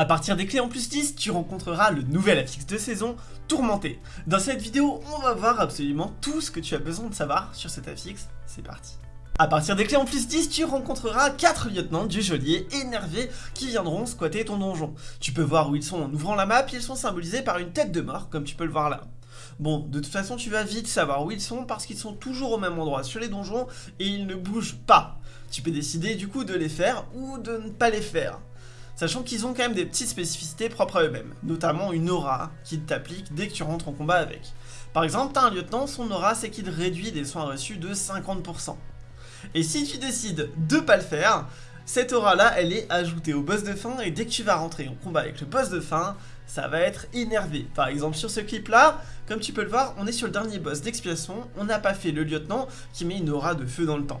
A partir des clés en plus 10, tu rencontreras le nouvel affixe de saison, Tourmenté. Dans cette vidéo, on va voir absolument tout ce que tu as besoin de savoir sur cet affixe, c'est parti. A partir des clés en plus 10, tu rencontreras 4 lieutenants du geôlier énervés qui viendront squatter ton donjon. Tu peux voir où ils sont en ouvrant la map, ils sont symbolisés par une tête de mort, comme tu peux le voir là. Bon, de toute façon, tu vas vite savoir où ils sont parce qu'ils sont toujours au même endroit sur les donjons et ils ne bougent pas. Tu peux décider du coup de les faire ou de ne pas les faire sachant qu'ils ont quand même des petites spécificités propres à eux-mêmes, notamment une aura qu'ils t'appliquent dès que tu rentres en combat avec. Par exemple, t'as un lieutenant, son aura c'est qu'il réduit des soins reçus de 50%. Et si tu décides de pas le faire, cette aura là elle est ajoutée au boss de fin et dès que tu vas rentrer en combat avec le boss de fin, ça va être énervé. Par exemple sur ce clip là, comme tu peux le voir, on est sur le dernier boss d'expiation, on n'a pas fait le lieutenant qui met une aura de feu dans le temps.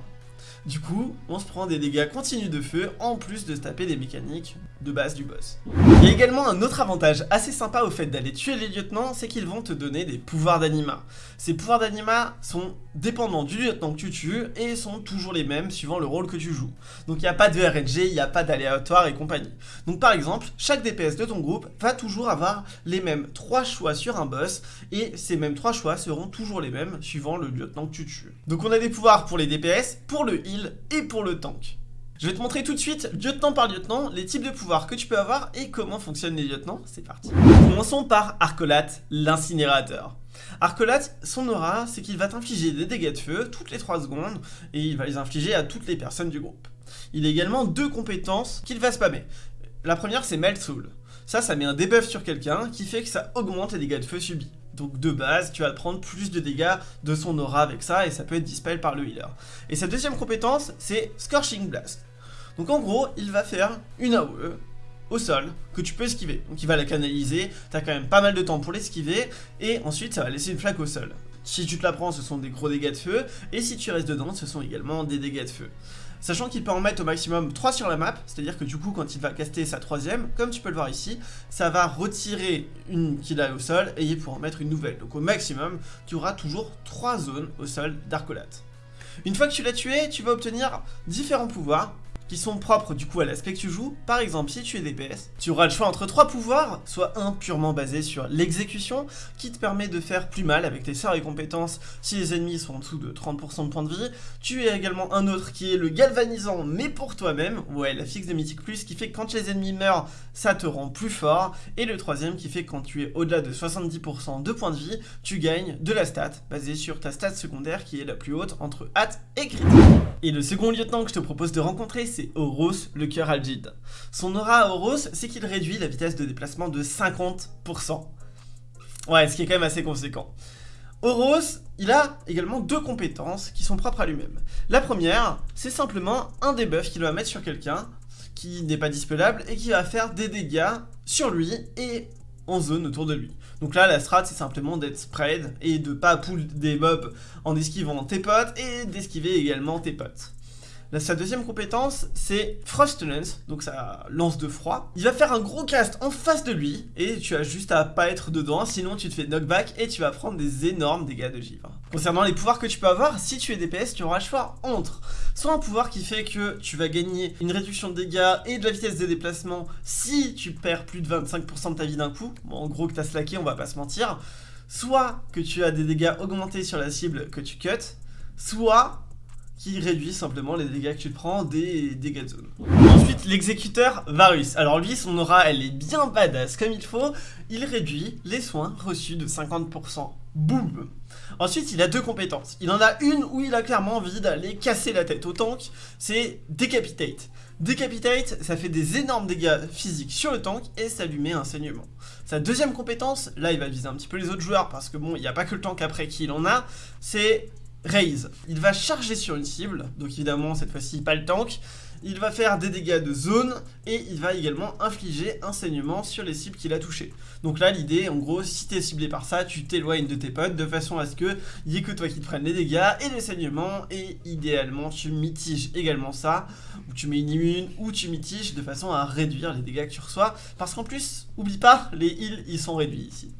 Du coup, on se prend des dégâts continus de feu, en plus de se taper des mécaniques de base du boss. Il y a également un autre avantage assez sympa au fait d'aller tuer les lieutenants, c'est qu'ils vont te donner des pouvoirs d'anima. Ces pouvoirs d'anima sont dépendants du lieutenant que tu tues, et sont toujours les mêmes suivant le rôle que tu joues. Donc il n'y a pas de RNG, il n'y a pas d'aléatoire et compagnie. Donc par exemple, chaque DPS de ton groupe va toujours avoir les mêmes 3 choix sur un boss, et ces mêmes 3 choix seront toujours les mêmes suivant le lieutenant que tu tues. Donc on a des pouvoirs pour les DPS, pour le heal et pour le tank. Je vais te montrer tout de suite, lieutenant par lieutenant, les types de pouvoirs que tu peux avoir et comment fonctionnent les lieutenants. C'est parti. Commençons par Arcolat, l'incinérateur. Arcolat, son aura, c'est qu'il va t'infliger des dégâts de feu toutes les 3 secondes et il va les infliger à toutes les personnes du groupe. Il a également deux compétences qu'il va spammer. La première, c'est Melt Soul. Ça, ça met un debuff sur quelqu'un qui fait que ça augmente les dégâts de feu subis. Donc de base, tu vas prendre plus de dégâts de son aura avec ça et ça peut être dispel par le healer. Et sa deuxième compétence, c'est Scorching Blast. Donc en gros, il va faire une AOE au sol que tu peux esquiver. Donc il va la canaliser, t'as quand même pas mal de temps pour l'esquiver et ensuite ça va laisser une flaque au sol. Si tu te la prends, ce sont des gros dégâts de feu et si tu restes dedans, ce sont également des dégâts de feu. Sachant qu'il peut en mettre au maximum 3 sur la map, c'est-à-dire que du coup quand il va caster sa troisième, comme tu peux le voir ici, ça va retirer une qu'il a au sol et il pourra en mettre une nouvelle. Donc au maximum, tu auras toujours 3 zones au sol d'Arcolate. Une fois que tu l'as tué, tu vas obtenir différents pouvoirs qui sont propres du coup à l'aspect que tu joues. Par exemple, si tu es DPS, tu auras le choix entre trois pouvoirs, soit un purement basé sur l'exécution, qui te permet de faire plus mal avec tes sorts et compétences si les ennemis sont en dessous de 30% de points de vie. Tu as également un autre qui est le galvanisant, mais pour toi-même, ouais, la fixe de Mythique Plus, qui fait que quand les ennemis meurent, ça te rend plus fort. Et le troisième qui fait que quand tu es au-delà de 70% de points de vie, tu gagnes de la stat, basée sur ta stat secondaire qui est la plus haute entre hâte et critique. Et le second lieutenant que je te propose de rencontrer, c'est c'est Horus, le cœur algide. Son aura à Horus, c'est qu'il réduit la vitesse de déplacement de 50%. Ouais, ce qui est quand même assez conséquent. Horus, il a également deux compétences qui sont propres à lui-même. La première, c'est simplement un debuff qu'il va mettre sur quelqu'un qui n'est pas dispelable et qui va faire des dégâts sur lui et en zone autour de lui. Donc là, la strat, c'est simplement d'être spread et de pas pull des mobs en esquivant tes potes et d'esquiver également tes potes sa deuxième compétence, c'est Frost Lance, donc ça lance de froid. Il va faire un gros cast en face de lui, et tu as juste à pas être dedans, sinon tu te fais knockback et tu vas prendre des énormes dégâts de givre. Concernant les pouvoirs que tu peux avoir, si tu es DPS, tu auras le choix entre soit un pouvoir qui fait que tu vas gagner une réduction de dégâts et de la vitesse de déplacement si tu perds plus de 25% de ta vie d'un coup, bon, en gros que t'as slacké, on va pas se mentir, soit que tu as des dégâts augmentés sur la cible que tu cut, soit qui réduit simplement les dégâts que tu prends des dégâts de zone. Ensuite, l'exécuteur Varus. Alors lui, son aura, elle est bien badass comme il faut. Il réduit les soins reçus de 50%. Boum Ensuite, il a deux compétences. Il en a une où il a clairement envie d'aller casser la tête au tank, c'est Decapitate. Decapitate, ça fait des énormes dégâts physiques sur le tank et ça lui met un saignement. Sa deuxième compétence, là il va viser un petit peu les autres joueurs parce que bon, il n'y a pas que le tank après qui il en a, c'est Raise. Il va charger sur une cible, donc évidemment cette fois-ci pas le tank. Il va faire des dégâts de zone et il va également infliger un saignement sur les cibles qu'il a touchées. Donc là l'idée en gros si tu es ciblé par ça tu t'éloignes de tes potes de façon à ce que n'y ait que toi qui te prenne les dégâts et les saignements et idéalement tu mitiges également ça ou tu mets une immune ou tu mitiges de façon à réduire les dégâts que tu reçois parce qu'en plus oublie pas les heals ils sont réduits ici.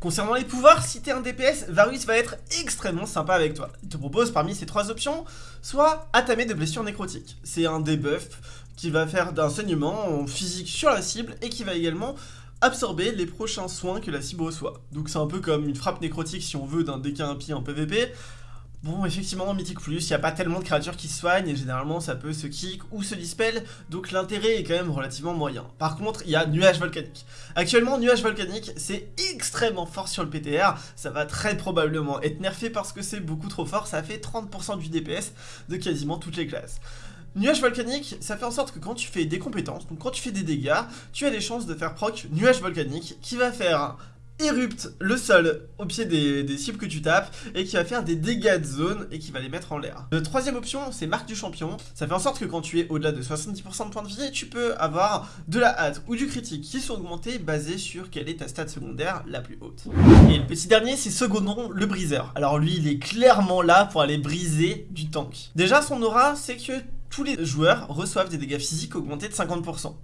Concernant les pouvoirs, si t'es un DPS, Varus va être extrêmement sympa avec toi. Il te propose parmi ces trois options, soit attamer de blessures nécrotiques. C'est un debuff qui va faire d'un saignement physique sur la cible et qui va également absorber les prochains soins que la cible reçoit. Donc c'est un peu comme une frappe nécrotique si on veut d'un DK impie en PvP. Bon, effectivement, en Mythique Plus, il n'y a pas tellement de créatures qui soignent, et généralement ça peut se kick ou se dispel, donc l'intérêt est quand même relativement moyen. Par contre, il y a Nuage Volcanique. Actuellement, Nuage Volcanique, c'est extrêmement fort sur le PTR, ça va très probablement être nerfé parce que c'est beaucoup trop fort, ça fait 30% du DPS de quasiment toutes les classes. Nuage volcanique, ça fait en sorte que quand tu fais des compétences, donc quand tu fais des dégâts, tu as des chances de faire proc nuage volcanique qui va faire érupte le sol au pied des, cibles que tu tapes et qui va faire des dégâts de zone et qui va les mettre en l'air. La troisième option, c'est marque du champion. Ça fait en sorte que quand tu es au-delà de 70% de points de vie, tu peux avoir de la hâte ou du critique qui sont augmentés basés sur quelle est ta stat secondaire la plus haute. Et le petit dernier, c'est secondon, le briseur. Alors lui, il est clairement là pour aller briser du tank. Déjà, son aura, c'est que tous les joueurs reçoivent des dégâts physiques augmentés de 50%.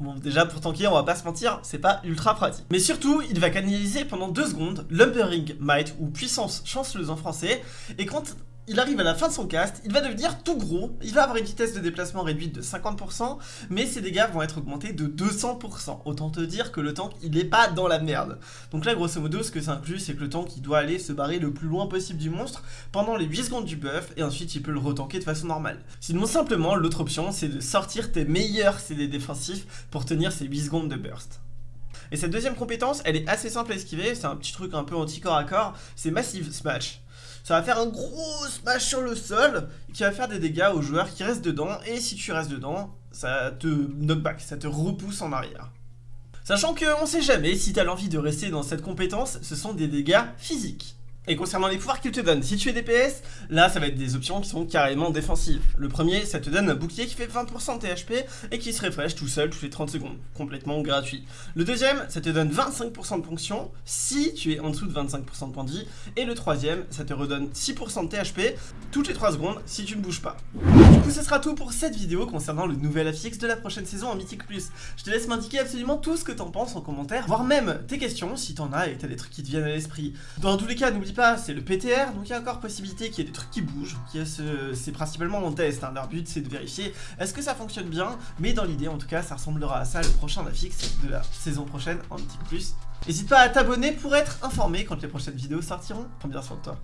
Bon, déjà, pour tanker, on va pas se mentir, c'est pas ultra pratique. Mais surtout, il va canaliser pendant 2 secondes Lumbering Might, ou puissance chanceleuse en français, et quand il arrive à la fin de son cast, il va devenir tout gros, il va avoir une vitesse de déplacement réduite de 50%, mais ses dégâts vont être augmentés de 200%. Autant te dire que le tank, il est pas dans la merde. Donc là, grosso modo, ce que ça inclut, c'est que le tank, il doit aller se barrer le plus loin possible du monstre pendant les 8 secondes du buff, et ensuite il peut le retanker de façon normale. Sinon, simplement, l'autre option, c'est de sortir tes meilleurs CD défensifs pour tenir ces 8 secondes de burst. Et cette deuxième compétence, elle est assez simple à esquiver, c'est un petit truc un peu anti-corps à corps, c'est Massive Smash ça va faire un gros smash sur le sol qui va faire des dégâts aux joueurs qui restent dedans et si tu restes dedans, ça te knockback, ça te repousse en arrière. Sachant qu'on sait jamais si tu as l'envie de rester dans cette compétence, ce sont des dégâts physiques. Et concernant les pouvoirs qu'il te donne, si tu es DPS, là ça va être des options qui sont carrément défensives. Le premier, ça te donne un bouclier qui fait 20% de THP et qui se refresh tout seul toutes les 30 secondes, complètement gratuit. Le deuxième, ça te donne 25% de ponction si tu es en dessous de 25% de points de vie. Et le troisième, ça te redonne 6% de THP toutes les 3 secondes si tu ne bouges pas. Du coup, ce sera tout pour cette vidéo concernant le nouvel affix de la prochaine saison en Mythic Plus. Je te laisse m'indiquer absolument tout ce que t'en penses en commentaire, voire même tes questions si t'en as et t'as des trucs qui te viennent à l'esprit. Dans tous les cas, n'oublie pas, c'est le PTR, donc il y a encore possibilité qu'il y ait des trucs qui bougent, c'est principalement mon test, hein. leur but c'est de vérifier est-ce que ça fonctionne bien, mais dans l'idée en tout cas ça ressemblera à ça le prochain affix de la saison prochaine en petit plus. N'hésite pas à t'abonner pour être informé quand les prochaines vidéos sortiront, prends bien soin de toi.